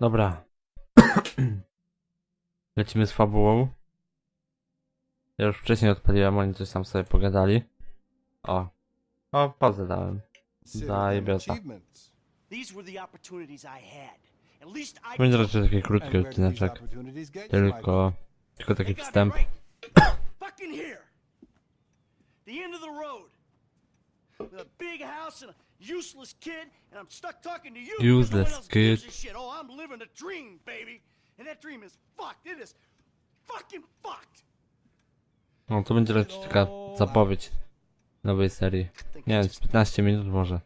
Dobra. Lecimy z fabułą. Ja już wcześniej odpaliłem, oni coś tam sobie pogadali. O. O, pauzę dałem. Zajebiota. I Będzie raczej taki krótki odcineczek. Tylko... Tylko taki wstęp. With a big house and a useless kid, and I'm stuck talking to you. no Useless kid. Oh, I'm living a dream, baby. And that dream is fucked. It is fucking fucked. No to będzie raczej taka zapowiedź nowej serii. Nie wiem, z 15 minut może.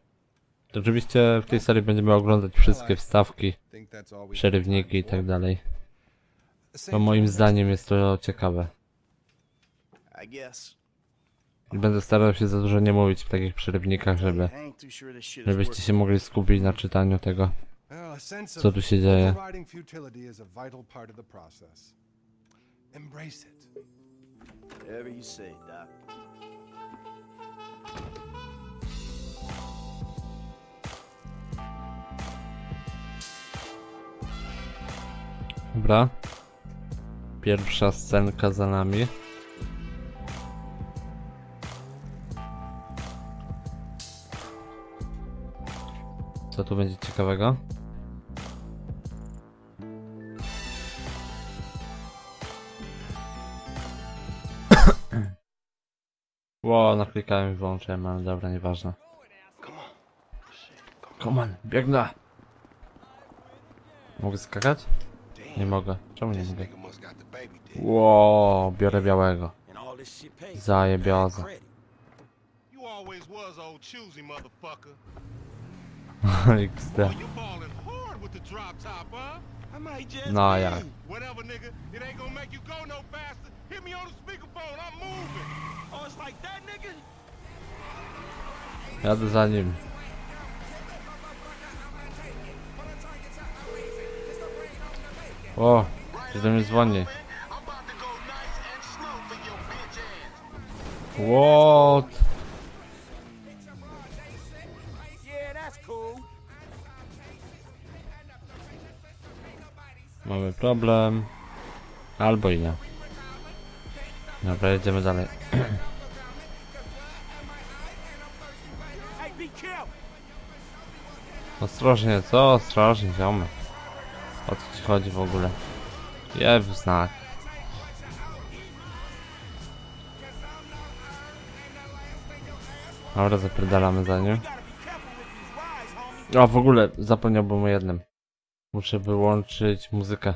To oczywiście w tej serii będziemy oglądać wszystkie wstawki, przerywniki i tak dalej. Bo moim zdaniem jest to ciekawe. I guess. Będę starał się za dużo nie mówić w takich przerywnikach, żeby, żebyście się mogli skupić na czytaniu tego. Co tu się dzieje? Dobra. Pierwsza scenka za nami. Co tu będzie ciekawego? Ło, naklikałem i wyłączyłem, ale dobra, nieważne. Come on, biegnę! Mogę skakać? Nie mogę. Czemu nie mogę? Ło, biorę białego. Zajebioza. Just No, be. ja. Whatever, nigga. It ain't gonna make you go faster. Hit me on the speakerphone. I'm moving. Oh? Jadę za nim. O, czy do mnie dzwoni? I'm problem. Albo i nie. Dobra, jedziemy dalej. Ostrożnie, co? Ostrożnie, ziomy. O co ci chodzi w ogóle? Jeb znak. Dobra, zapierdalamy za nim. A w ogóle zapomniałbym o jednym. Muszę wyłączyć muzykę.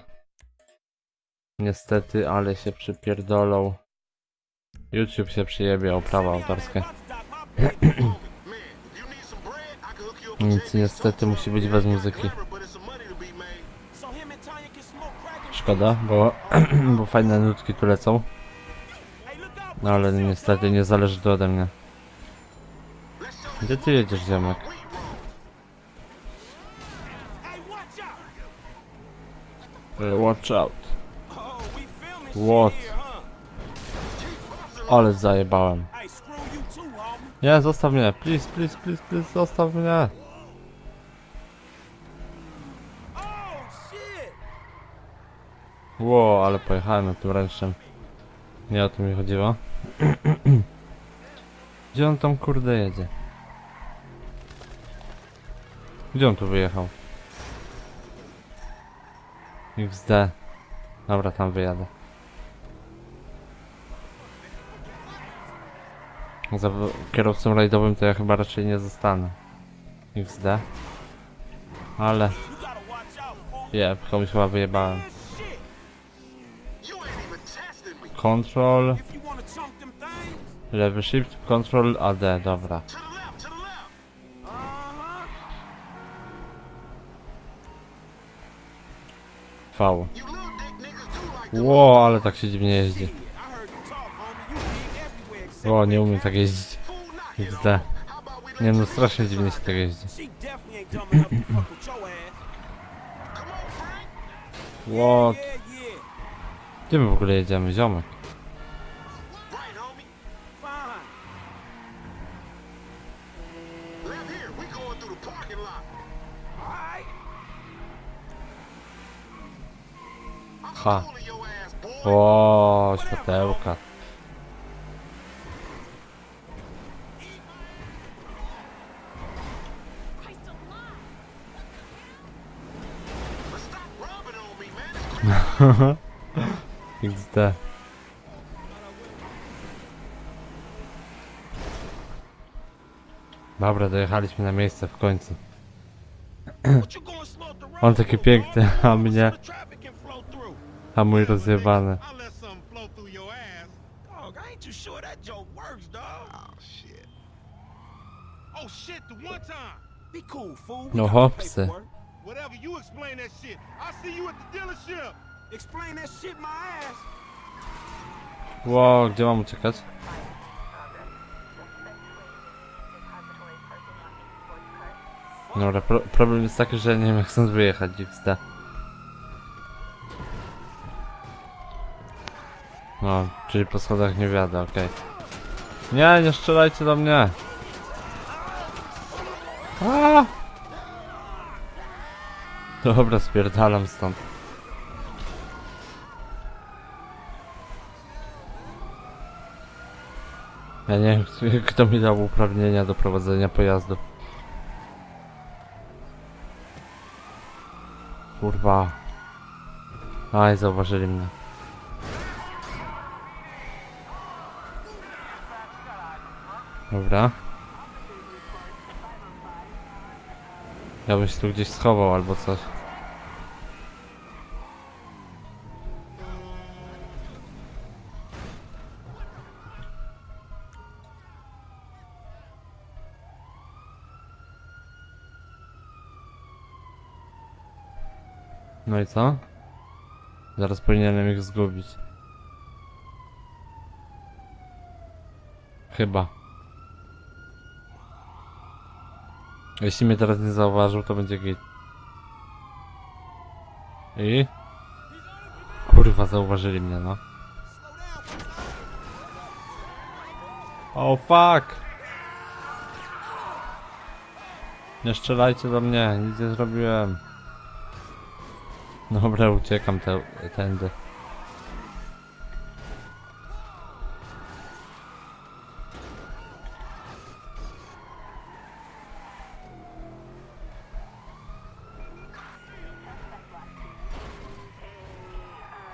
Niestety, ale się przypierdolą. YouTube się przyjebie o prawa autorskie. Nic niestety musi być bez muzyki. Szkoda, bo, bo fajne nutki tu lecą. No ale niestety nie zależy to ode mnie. Gdzie ty jedziesz, ziomek? Hey, watch out. What? Ale zajebałem. Nie, zostaw mnie. Please, please, please, please, zostaw mnie. Ło, ale pojechałem na tym ręcznym. Nie o to mi chodziło. Gdzie on tam kurde jedzie? Gdzie on tu wyjechał? XD. Dobra, tam wyjadę. Za kierowcą rajdowym to ja chyba raczej nie zostanę. XD. Ale... Je, komuś chyba wyjebałem. Control... Lewy shift, control AD, dobra. V. Ło, ale tak się dziwnie jeździ. Everywhere except Ło, nie umiem tak jeździć. fool not hit XD. on. How about we let Nie no, you strasznie hit dziwnie this XD. Dobra, dojechaliśmy na miejsce w końcu. On taki piękny, a mnie, a mój rozjebany. Oh. Oh. No hopsy. Whatever, you explain that shit. I'll see you at the dealership. Explain that shit my ass. Ło, gdzie mam uciekać? Dobra, pro problem jest taki, że nie wiem jak stąd wyjechać, XD. No, czyli po schodach nie wiadę, okej. Nie, nie strzelajcie do mnie! A! Dobra, spierdalam stąd. Ja nie wiem, kto- mi dał uprawnienia do prowadzenia pojazdu. Kurwa. Aj, zauważyli mnie. Dobra. Ja bym się tu gdzieś schował albo coś. No i co? Zaraz powinienem ich zgubić. Chyba. Jeśli mnie teraz nie zauważył, to będzie git. I? Kurwa, zauważyli mnie, no. O fuck! Nie strzelajcie do mnie, nic nie zrobiłem. Dobra, uciekam te, tędy.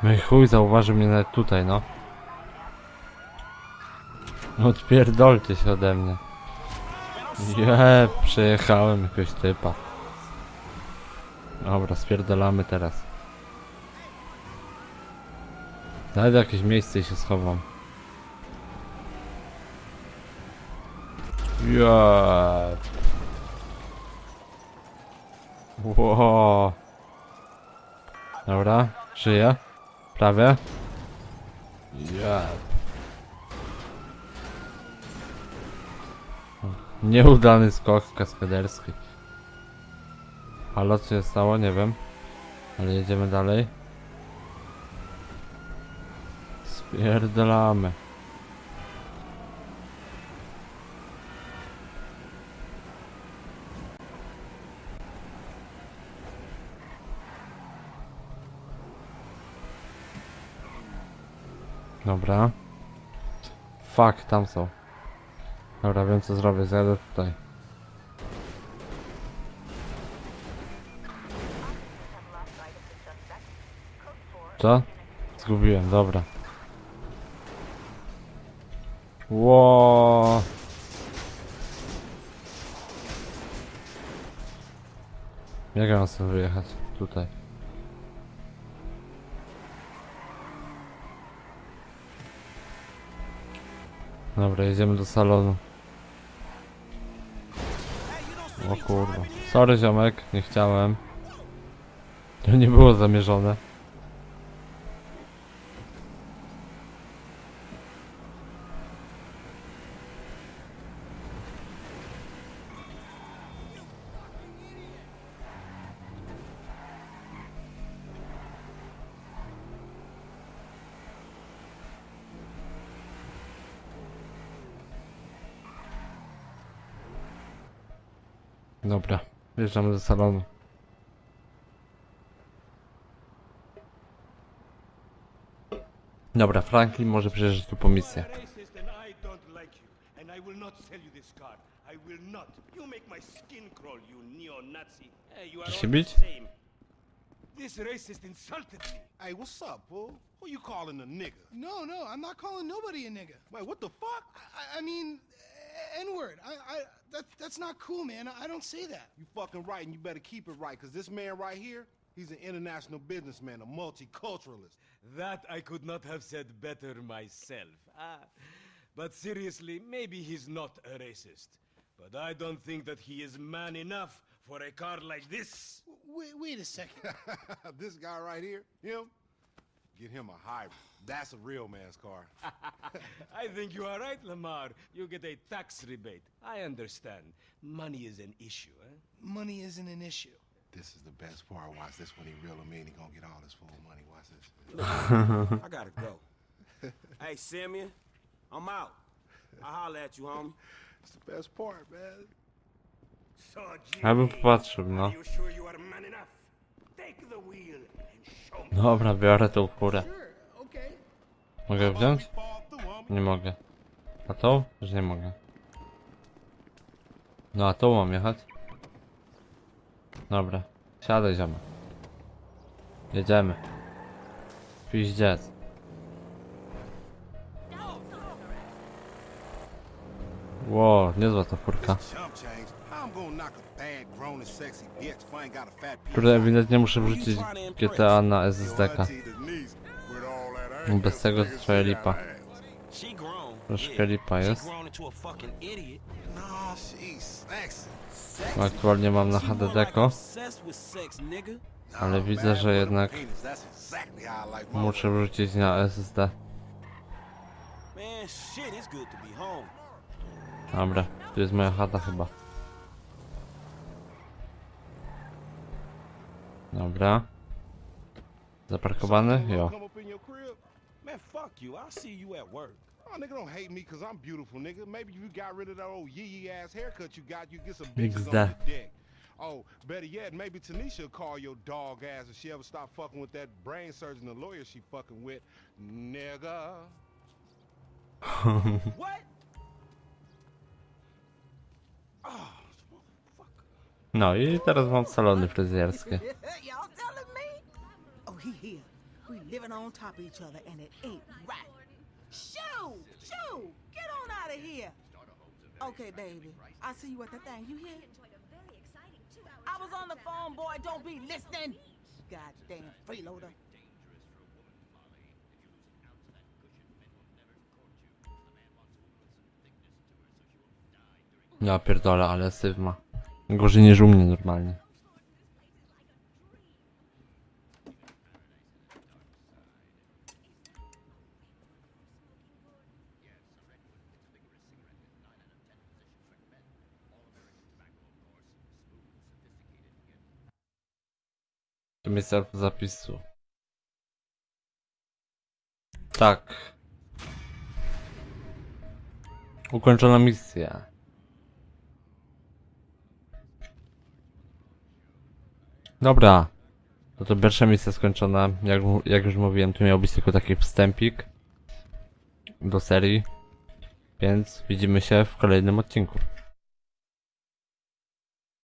No i chuj, zauważył mnie nawet tutaj, no. Odpierdolcie się ode mnie. Je, przejechałem jakiegoś typa. Dobra, spierdolamy teraz. Znajdę jakieś miejsce i się schowam. Yeah. Wow. Dobra, żyję. Prawie. Yeah. Nieudany skok kaskaderski. Halo, co się stało? Nie wiem. Ale jedziemy dalej. Spierdolamy. Dobra. Fuck, tam są. Dobra, wiem co zrobię, zjadę tutaj. Co? Zgubiłem, dobra. Ło. Jak ja mam sobie wyjechać? Tutaj. Dobra, jedziemy do salonu. O kurwa. Sorry ziomek, nie chciałem. To nie było zamierzone. Dobra, wjeżdżamy do salonu. Dobra, Franklin może przyjeżdżać tu po misję. I will not sell you this car. I will not. You make my skin crawl, you neo-Nazi. Hey, you are Chcesz się all the bić? same. This racist insulted me. Hey, what's up, fool? Who you calling a nigga? No, no, I'm not calling nobody a nigga. Wait, what the fuck? I, I mean, N word. I, I, that, that's not cool, man. I don't say that. You fucking right, and you better keep it right, because this man right here, he's an international businessman, a multiculturalist. That I could not have said better myself. Ah, but seriously, maybe he's not a racist. But I don't think that he is man enough for a car like this. Wait, wait a second. this guy right here, him, get him a hybrid. That's a real man's car. I think you are right, Lamar. You get a tax rebate. I understand. Money is an issue, eh? Money isn't an issue. this is the best part. Watch this when he reel him in. He gonna get all his full money. Watch this. I gotta go. hey, Simeon, I'm out. I'll holler at you, homie. It's the best part, man. So, Ja bym Jimmy, popatrzył, no. are you sure you are man enough? Take the wheel and show me. Dobra, biorę tą furę. Mogę wziąć? Nie mogę. A tą? Że nie mogę. No a tą mam jechać? Dobra. Siadaj ziomek. Jedziemy. Piździec. Ło, niezła ta furka. Kurde, ewidentnie muszę wrzucić GTA na SSD-ka. Bez tego trochę lipa. Troszkę lipa jest. Aktualnie mam na HDD-ko, ale widzę, że jednak muszę wrzucić na SSD. Dobra, tu jest moja chata chyba. Dobra. Zaparkowany? Jo. Man, fuck you. I'll see you at work. Oh, nigga, don't hate me because I'm beautiful, nigga. Maybe you got rid of that old yee yee ass haircut you got, you get some bitches on XD. your dick. Oh, better yet, maybe Tanisha will call your dog ass if she ever stop fucking with that brain surgeon, the lawyer she fucking with, nigga. What? Ah, no i teraz mam salony fryzjerskie. living on top of each other, and it ain't right. Shoo! Shoo! Get on out of here. Okay, baby. I'll see you at the thing. You hear? I was on the phone, boy. Don't be listening. Goddamn freeloader. Ja pierdolę, ale syf ma. Gorzej niż u mnie normalnie. To miejsce zapisu. Tak. Ukończona misja. Dobra. No to pierwsza misja skończona. Jak, jak już mówiłem, tu miał być tylko taki wstępik do serii. Więc widzimy się w kolejnym odcinku.